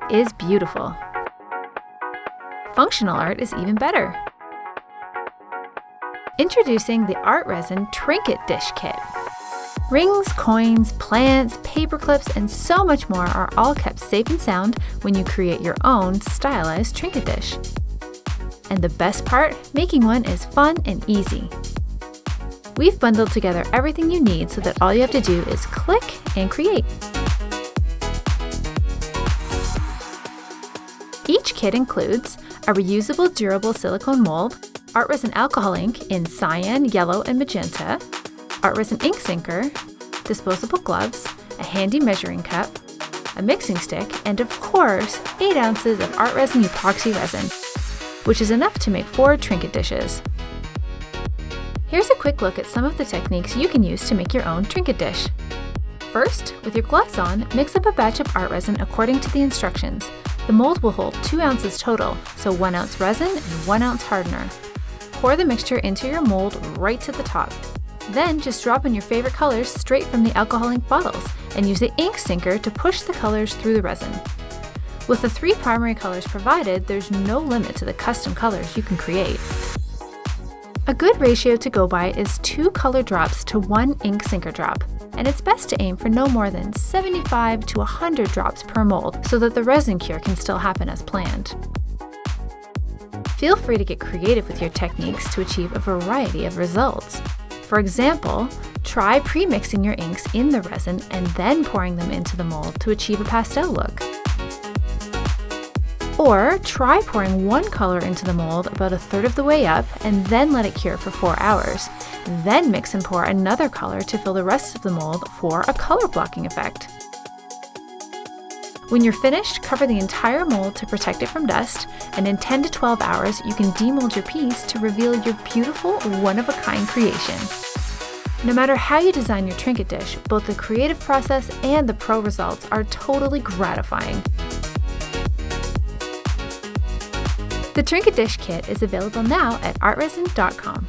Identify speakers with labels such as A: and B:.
A: art is beautiful. Functional art is even better. Introducing the Art Resin Trinket Dish Kit. Rings, coins, plants, paper clips, and so much more are all kept safe and sound when you create your own stylized trinket dish. And the best part, making one is fun and easy. We've bundled together everything you need so that all you have to do is click and create. Each kit includes a reusable durable silicone mold, art resin alcohol ink in cyan, yellow, and magenta, art resin ink sinker, disposable gloves, a handy measuring cup, a mixing stick, and of course, 8 ounces of art resin epoxy resin, which is enough to make 4 trinket dishes. Here's a quick look at some of the techniques you can use to make your own trinket dish. First, with your gloves on, mix up a batch of art resin according to the instructions. The mold will hold 2 ounces total, so 1 ounce resin and 1 ounce hardener. Pour the mixture into your mold right to the top. Then just drop in your favorite colors straight from the alcohol ink bottles and use the ink sinker to push the colors through the resin. With the three primary colors provided, there's no limit to the custom colors you can create. A good ratio to go by is two color drops to one ink sinker drop, and it's best to aim for no more than 75 to 100 drops per mold so that the resin cure can still happen as planned. Feel free to get creative with your techniques to achieve a variety of results. For example, try pre-mixing your inks in the resin and then pouring them into the mold to achieve a pastel look. Or try pouring one color into the mold about a third of the way up and then let it cure for 4 hours. Then mix and pour another color to fill the rest of the mold for a color blocking effect. When you're finished, cover the entire mold to protect it from dust, and in 10 to 12 hours, you can demold your piece to reveal your beautiful, one-of-a-kind creation. No matter how you design your trinket dish, both the creative process and the pro results are totally gratifying. The Trinket Dish Kit is available now at artresin.com.